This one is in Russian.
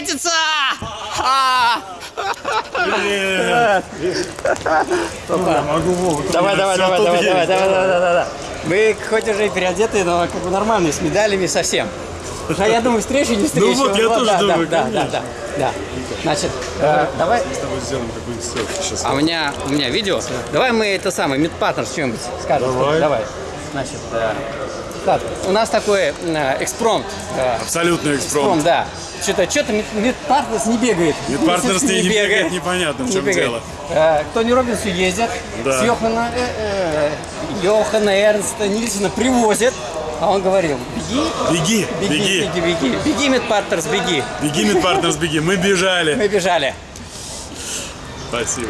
встретиться! А! Давай, давай, давай, давай, давай, давай, давай, давай, давай. Мы хоть уже и переодеты, но как бы нормальные, с медалями совсем. А я думаю, встреча не встреча. Ну вот, я тоже думаю, да, да, да, да. Значит, э, давай. С тобой сделаем какой-нибудь селфи сейчас. А у меня, у меня видео. Давай мы это самое, мидпартнер что-нибудь скажем. Давай. Давай. Значит, так, у нас такой э, экспромт. э, Абсолютный экспромт, экспромт. да. Что-то, что-то мидпартнерс не бегает. Мидпартнерс не бегает, непонятно, в чем бегает. дело. Э, к Тони Робинсу ездят, Да. с Йохана, э, э, Йохана Эрнста Нильсона привозят, а он говорил, беги, Беги, беги, беги. беги, беги, беги, Мидпартнерс, беги. Беги, Мидпартнерс, беги. Мы бежали. Мы бежали. Спасибо.